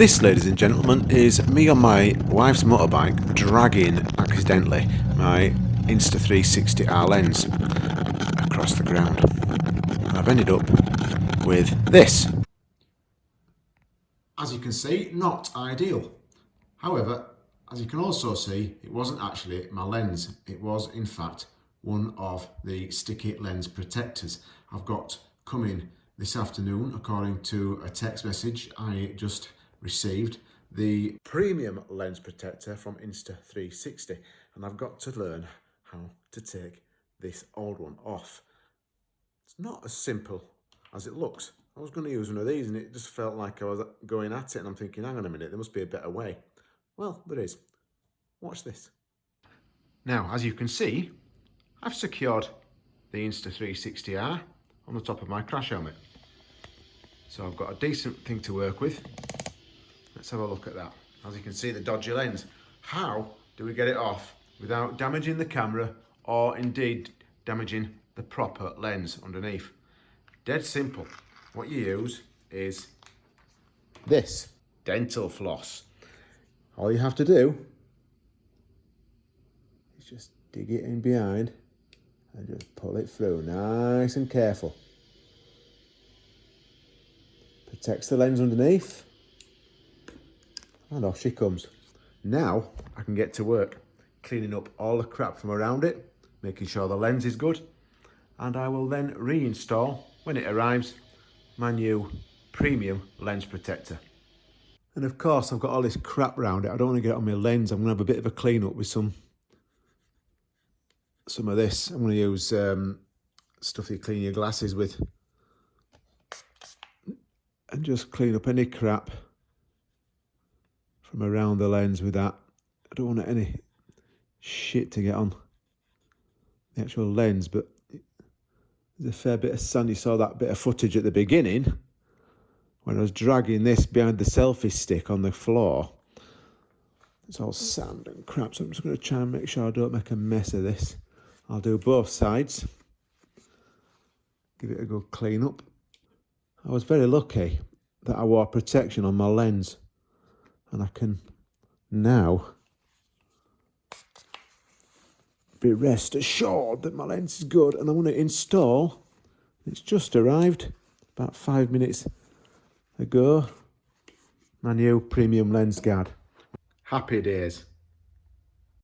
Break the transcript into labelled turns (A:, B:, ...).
A: This, ladies and gentlemen, is me on my wife's motorbike dragging accidentally my Insta360R lens across the ground. And I've ended up with this. As you can see, not ideal. However, as you can also see, it wasn't actually my lens. It was, in fact, one of the sticky lens protectors I've got coming this afternoon, according to a text message I just received the premium lens protector from Insta360 and I've got to learn how to take this old one off. It's not as simple as it looks. I was going to use one of these and it just felt like I was going at it and I'm thinking, hang on a minute, there must be a better way. Well, there is. Watch this. Now, as you can see, I've secured the Insta360R on the top of my crash helmet. So I've got a decent thing to work with. Let's have a look at that. As you can see, the dodgy lens. How do we get it off without damaging the camera or indeed damaging the proper lens underneath? Dead simple. What you use is this dental floss. All you have to do is just dig it in behind and just pull it through nice and careful. Protects the lens underneath and off she comes. Now I can get to work cleaning up all the crap from around it, making sure the lens is good, and I will then reinstall, when it arrives, my new premium lens protector. And of course, I've got all this crap around it. I don't want to get on my lens. I'm going to have a bit of a clean up with some some of this. I'm going to use um, stuff you clean your glasses with. And just clean up any crap around the lens with that. I don't want any shit to get on the actual lens, but there's a fair bit of sun. You saw that bit of footage at the beginning when I was dragging this behind the selfie stick on the floor. It's all sand and crap, so I'm just going to try and make sure I don't make a mess of this. I'll do both sides. Give it a good clean up. I was very lucky that I wore protection on my lens and I can now be rest assured that my lens is good and I want to install it's just arrived about five minutes ago my new premium lens guard. Happy days